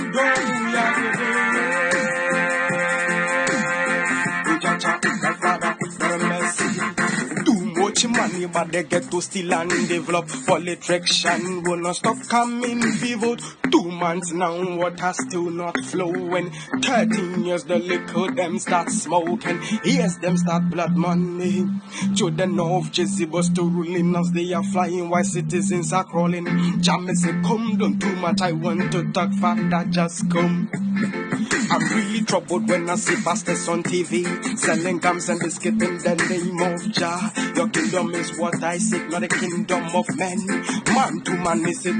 I'm going. Anybody get to steal and develop politician will not stop coming vote. Two months now, water still not flowing. Thirteen years the liquor them start smoking. Yes, them start blood money. Children of Jezebel still ruling us. They are flying while citizens are crawling. Jammeh say, come, don't too much. I want to talk, father, just come. I'm really troubled when I see bastards on TV selling gums and biscuit in the name of Jah. Your kingdom is what I seek, not a kingdom of men. Man to man is it.